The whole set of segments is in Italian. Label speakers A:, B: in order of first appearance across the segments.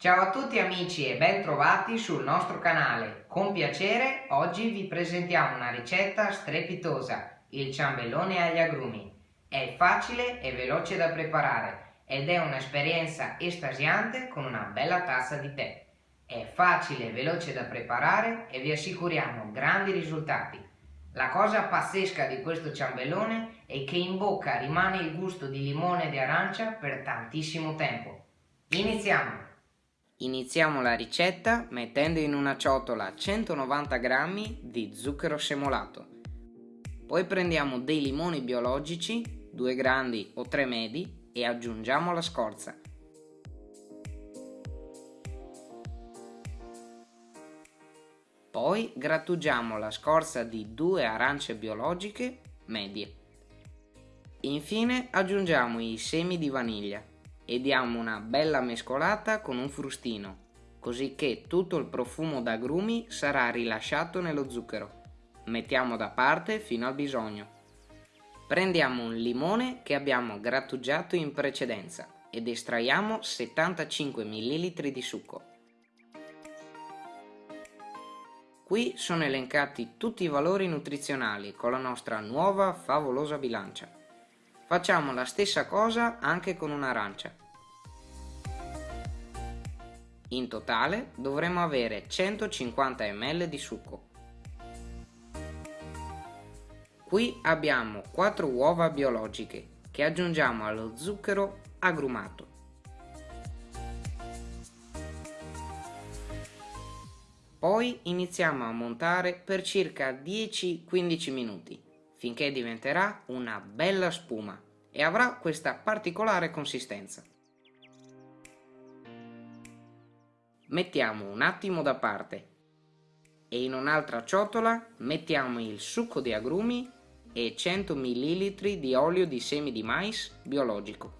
A: Ciao a tutti amici e ben trovati sul nostro canale. Con piacere oggi vi presentiamo una ricetta strepitosa, il ciambellone agli agrumi. È facile e veloce da preparare ed è un'esperienza estasiante con una bella tazza di tè. È facile e veloce da preparare e vi assicuriamo grandi risultati. La cosa pazzesca di questo ciambellone è che in bocca rimane il gusto di limone e di arancia per tantissimo tempo. Iniziamo! Iniziamo la ricetta mettendo in una ciotola 190 g di zucchero semolato. Poi prendiamo dei limoni biologici, due grandi o tre medi, e aggiungiamo la scorza. Poi grattugiamo la scorza di due arance biologiche medie. Infine aggiungiamo i semi di vaniglia e diamo una bella mescolata con un frustino, così che tutto il profumo d'agrumi sarà rilasciato nello zucchero. Mettiamo da parte fino al bisogno. Prendiamo un limone che abbiamo grattugiato in precedenza ed estraiamo 75 ml di succo. Qui sono elencati tutti i valori nutrizionali con la nostra nuova favolosa bilancia. Facciamo la stessa cosa anche con un'arancia. In totale dovremo avere 150 ml di succo. Qui abbiamo 4 uova biologiche che aggiungiamo allo zucchero agrumato. Poi iniziamo a montare per circa 10-15 minuti finché diventerà una bella spuma e avrà questa particolare consistenza. Mettiamo un attimo da parte e in un'altra ciotola mettiamo il succo di agrumi e 100 ml di olio di semi di mais biologico.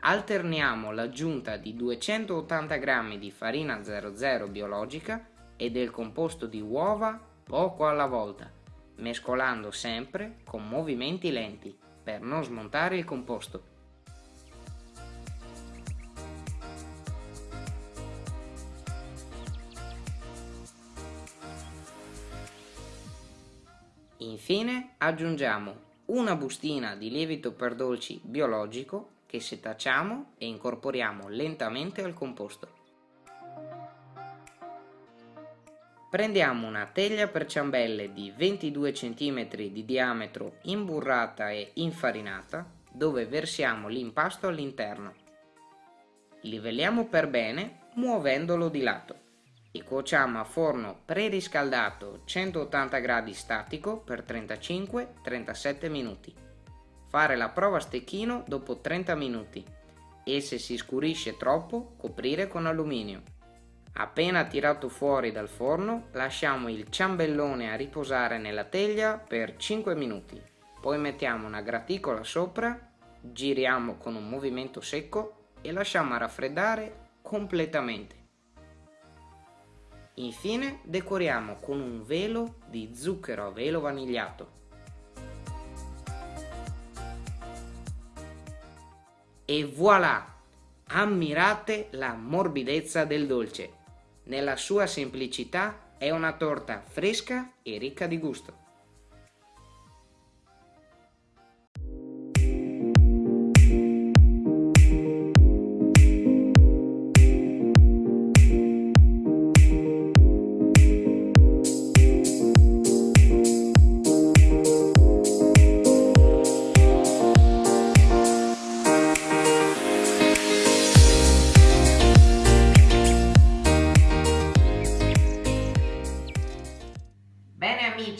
A: Alterniamo l'aggiunta di 280 g di farina 00 biologica e del composto di uova poco alla volta mescolando sempre con movimenti lenti per non smontare il composto. Infine aggiungiamo una bustina di lievito per dolci biologico che setacciamo e incorporiamo lentamente al composto. Prendiamo una teglia per ciambelle di 22 cm di diametro imburrata e infarinata dove versiamo l'impasto all'interno. Livelliamo per bene muovendolo di lato e cuociamo a forno preriscaldato 180 gradi statico per 35-37 minuti. Fare la prova a stecchino dopo 30 minuti e se si scurisce troppo coprire con alluminio. Appena tirato fuori dal forno lasciamo il ciambellone a riposare nella teglia per 5 minuti, poi mettiamo una graticola sopra, giriamo con un movimento secco e lasciamo raffreddare completamente. Infine decoriamo con un velo di zucchero a velo vanigliato. E voilà! Ammirate la morbidezza del dolce! Nella sua semplicità è una torta fresca e ricca di gusto.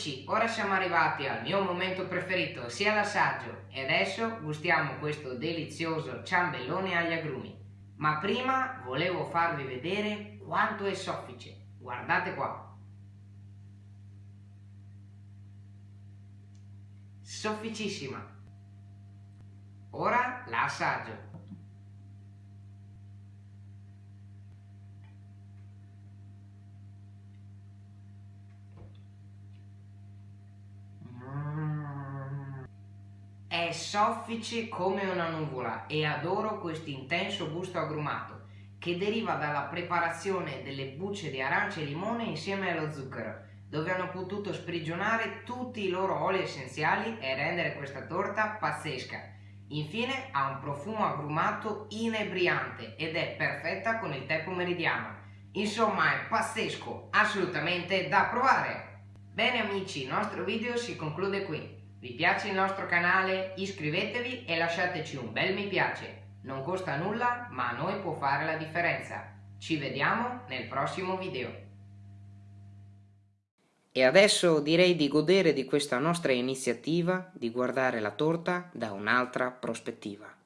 A: Amici, ora siamo arrivati al mio momento preferito, sia l'assaggio, e adesso gustiamo questo delizioso ciambellone agli agrumi. Ma prima volevo farvi vedere quanto è soffice, guardate qua. Sofficissima. Ora la Soffice come una nuvola e adoro questo intenso gusto agrumato che deriva dalla preparazione delle bucce di arancia e limone insieme allo zucchero, dove hanno potuto sprigionare tutti i loro oli essenziali e rendere questa torta pazzesca. Infine ha un profumo agrumato inebriante ed è perfetta con il tè pomeridiano. Insomma è pazzesco, assolutamente da provare! Bene amici, il nostro video si conclude qui. Vi piace il nostro canale? Iscrivetevi e lasciateci un bel mi piace. Non costa nulla, ma a noi può fare la differenza. Ci vediamo nel prossimo video. E adesso direi di godere di questa nostra iniziativa di guardare la torta da un'altra prospettiva.